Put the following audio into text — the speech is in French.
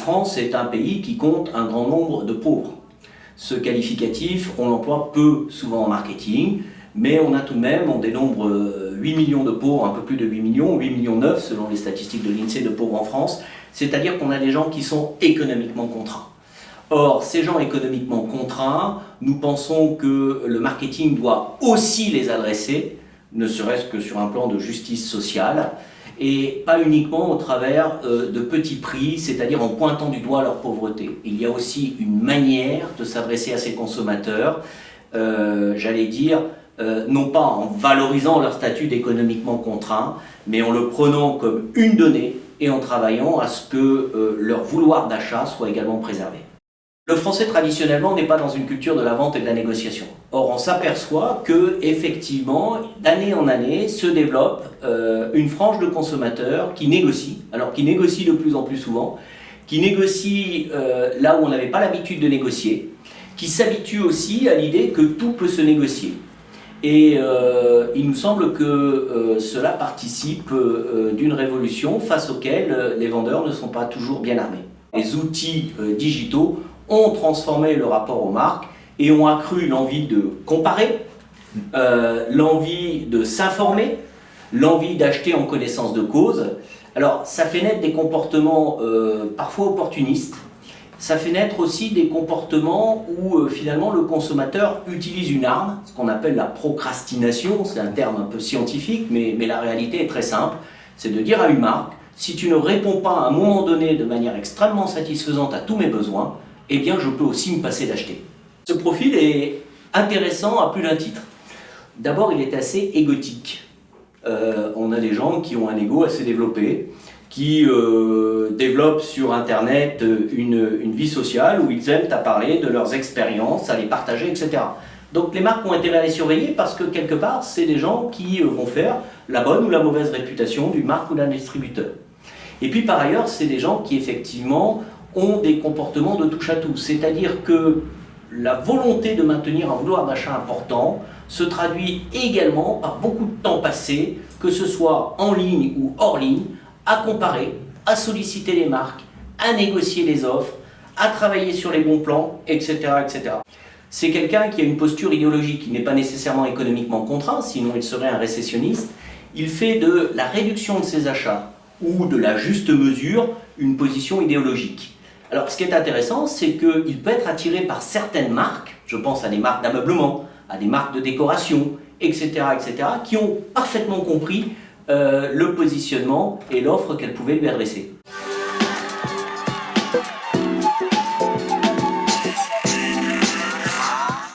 France est un pays qui compte un grand nombre de pauvres. Ce qualificatif, on l'emploie peu souvent en marketing, mais on a tout de même, on dénombre 8 millions de pauvres, un peu plus de 8 millions, 8 millions 9 selon les statistiques de l'INSEE de pauvres en France, c'est-à-dire qu'on a des gens qui sont économiquement contraints. Or, ces gens économiquement contraints, nous pensons que le marketing doit aussi les adresser, ne serait-ce que sur un plan de justice sociale, et pas uniquement au travers euh, de petits prix, c'est-à-dire en pointant du doigt leur pauvreté. Il y a aussi une manière de s'adresser à ces consommateurs, euh, j'allais dire, euh, non pas en valorisant leur statut d'économiquement contraint, mais en le prenant comme une donnée et en travaillant à ce que leur vouloir d'achat soit également préservé. Le français traditionnellement n'est pas dans une culture de la vente et de la négociation. Or on s'aperçoit que effectivement d'année en année se développe euh, une frange de consommateurs qui négocient, alors qui négocient de plus en plus souvent, qui négocient euh, là où on n'avait pas l'habitude de négocier, qui s'habituent aussi à l'idée que tout peut se négocier. Et euh, il nous semble que cela participe d'une révolution face auquel les vendeurs ne sont pas toujours bien armés. Les outils digitaux ont transformé le rapport aux marques et ont accru l'envie de comparer, euh, l'envie de s'informer, l'envie d'acheter en connaissance de cause. Alors, ça fait naître des comportements euh, parfois opportunistes, ça fait naître aussi des comportements où euh, finalement le consommateur utilise une arme, ce qu'on appelle la procrastination, c'est un terme un peu scientifique, mais, mais la réalité est très simple, c'est de dire à une marque, si tu ne réponds pas à un moment donné de manière extrêmement satisfaisante à tous mes besoins, eh bien je peux aussi me passer d'acheter. Ce profil est intéressant à plus d'un titre. D'abord, il est assez égotique. Euh, on a des gens qui ont un ego assez développé, qui euh, développent sur Internet une, une, vie sociale où ils aiment à parler de leurs expériences, à les partager, etc. Donc les marques ont intérêt à les surveiller parce que quelque part, c'est des gens qui euh, vont faire la bonne ou la mauvaise réputation d'une marque ou d'un distributeur. Et puis par ailleurs, c'est des gens qui effectivement ont des comportements de touche à tout. C'est-à-dire que la volonté de maintenir un vouloir d'achat important se traduit également par beaucoup de temps passé, que ce soit en ligne ou hors ligne, à comparer, à solliciter les marques, à négocier les offres, à travailler sur les bons plans, etc. etc. C'est quelqu'un qui a une posture idéologique qui n'est pas nécessairement économiquement contraint, sinon il serait un récessionniste. Il fait de la réduction de ses achats ou de la juste mesure une position idéologique. Alors, ce qui est intéressant, c'est qu'il peut être attiré par certaines marques, je pense à des marques d'ameublement, à des marques de décoration, etc., etc., qui ont parfaitement compris euh, le positionnement et l'offre qu'elles pouvaient lui adresser.